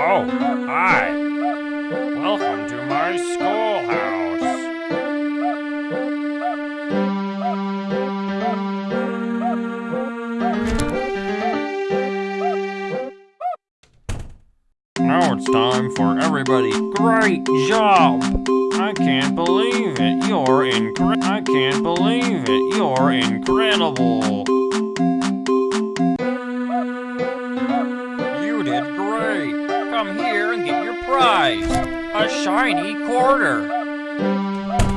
Oh, hi. Welcome to my schoolhouse. Now it's time for everybody. Great job! I can't believe it. You're incredible. I can't believe it. You're incredible. A shiny quarter.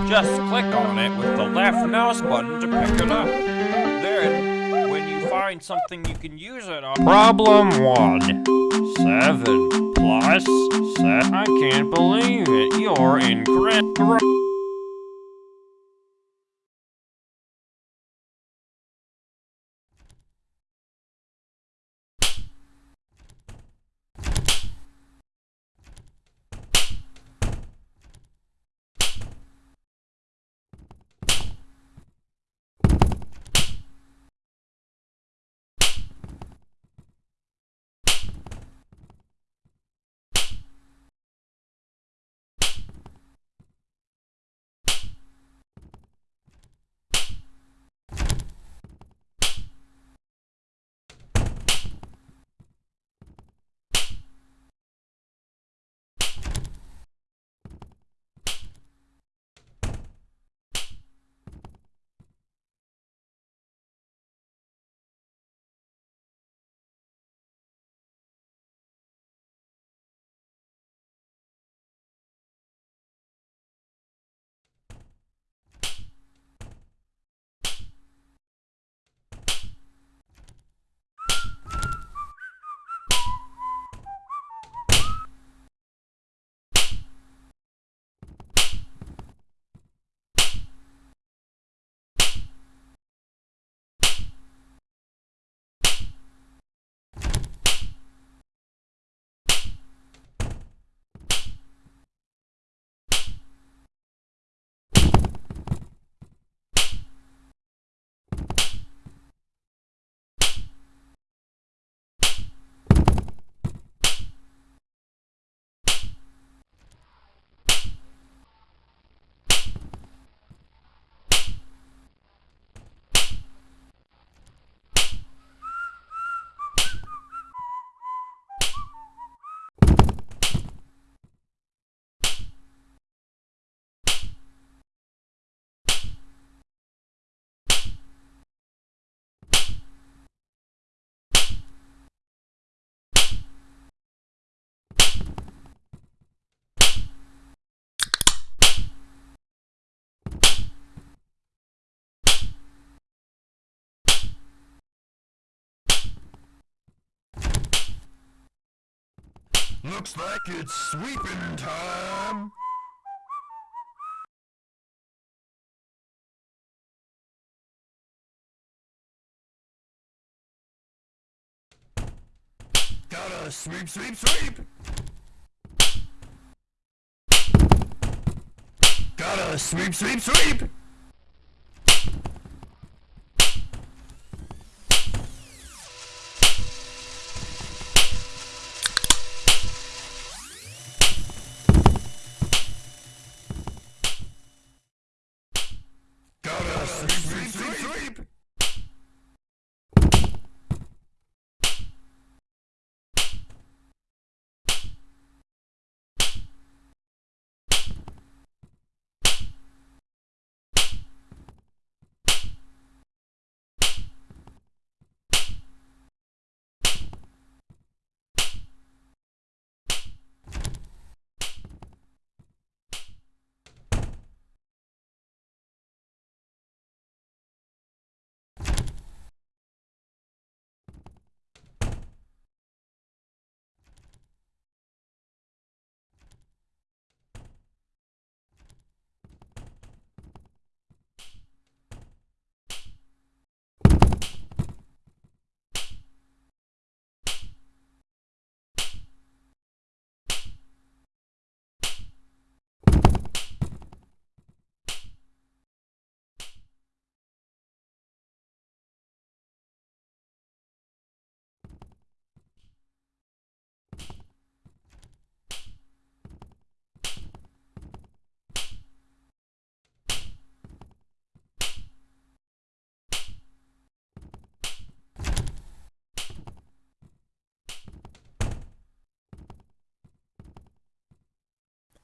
Just click on it with the left mouse button to pick it up. Then, when you find something you can use it on. Problem one. Seven plus seven. I can't believe it. You're incredible. Looks like it's sweeping time. Gotta sweep, sweep, sweep. Gotta sweep, sweep, sweep.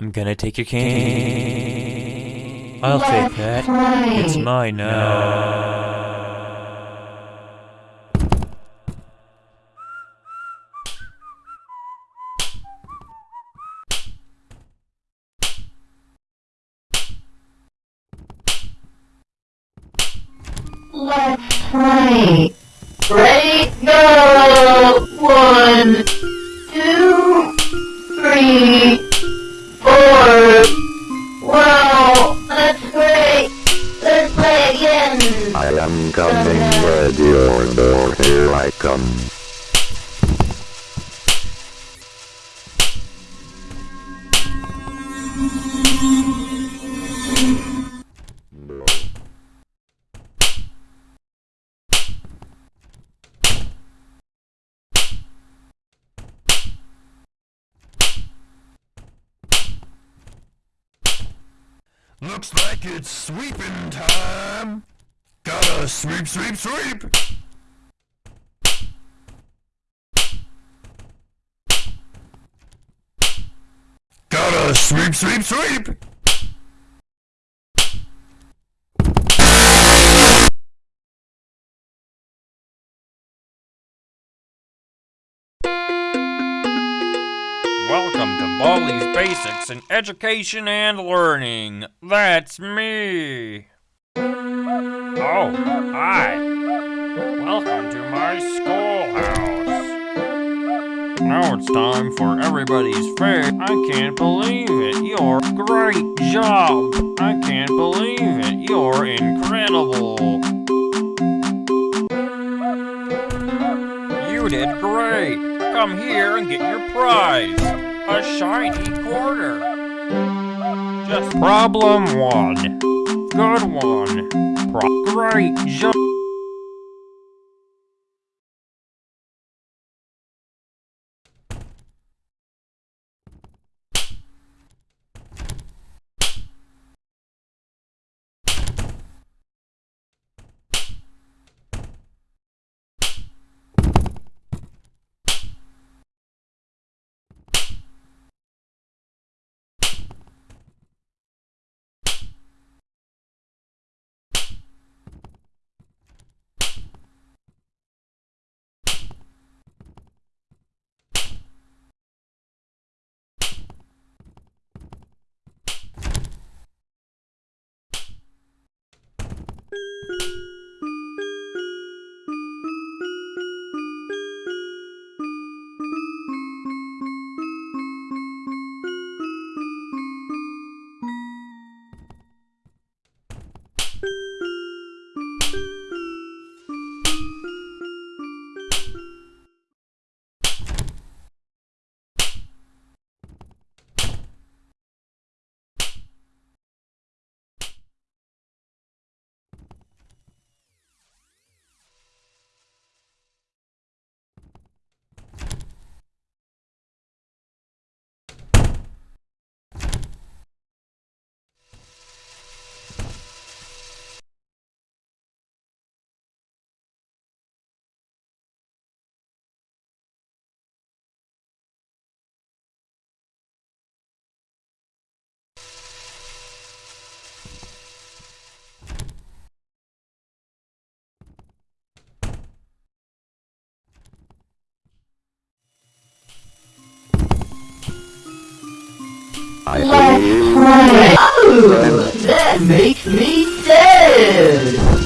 I'm gonna take your cane. I'll take that. It's mine now. Let's play. Coming, ready or no, here I come. Looks like it's sweeping time. Sweep, sweep, sweep. Gotta sweep, sweep, sweep. Welcome to Baldi's Basics in Education and Learning. That's me. Oh, hi. Welcome to my schoolhouse. Now it's time for everybody's favorite. I can't believe it. You're great job. I can't believe it. You're incredible. You did great. Come here and get your prize. A shiny quarter. Just problem one. Good one. Pro- great job. Let's believe play. Oh, that makes me sad.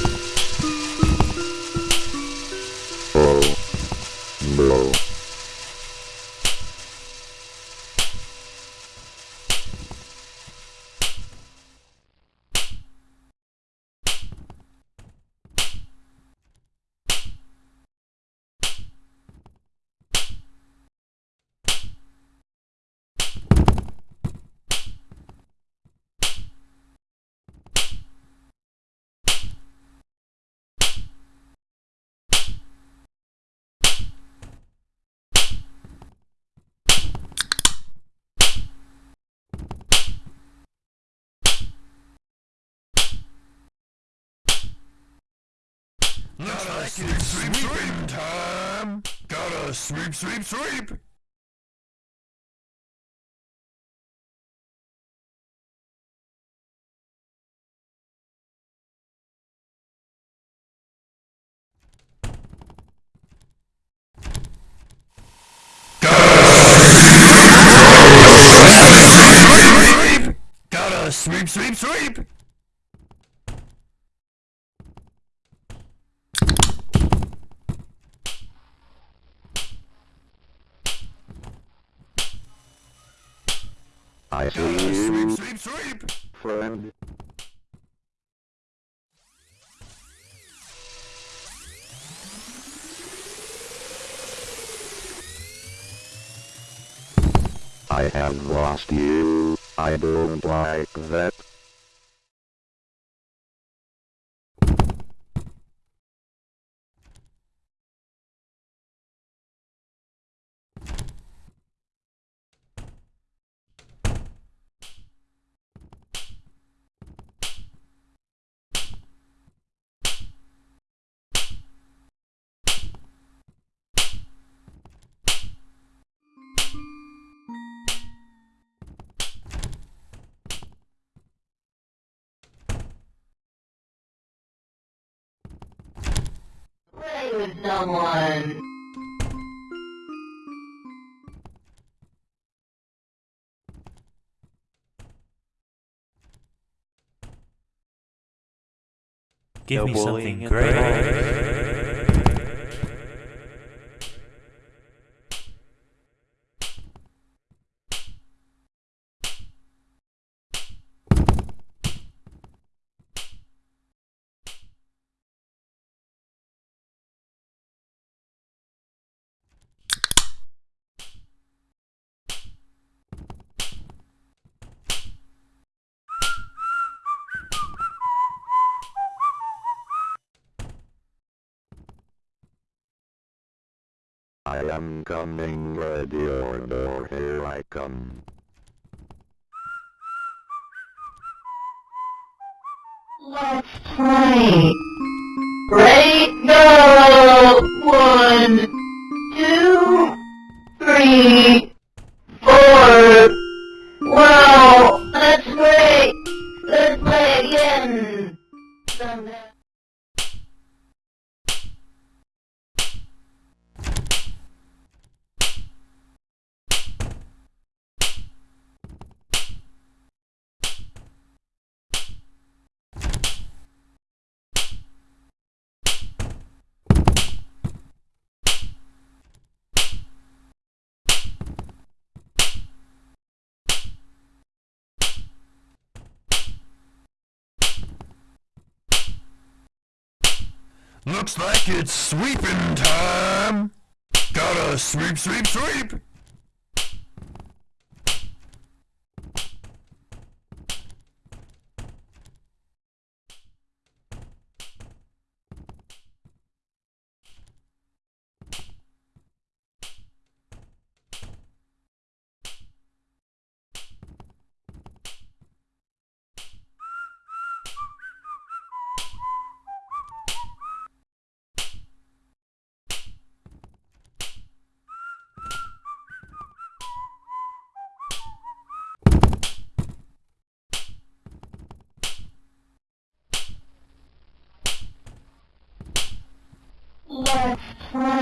sweep, sweep, sweep time! Gotta sweep, sweep, sweep! Gotta sweep, sweep, sweep! Sweep! friend. I have lost you. I don't like that. Someone. Give me something bullying great. I am coming, ready or no, here I come. Let's play. Ready, go! One, two, three, four. Wow, that's great. Let's play again. Someday. Looks like it's sweeping time! Gotta sweep, sweep, sweep! Let's play. Let's play. Play. Play. Play. Ready, go! One, two, three, four. Welcome to Baldi's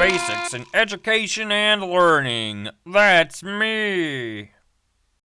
Basics in Education and Learning. That's me.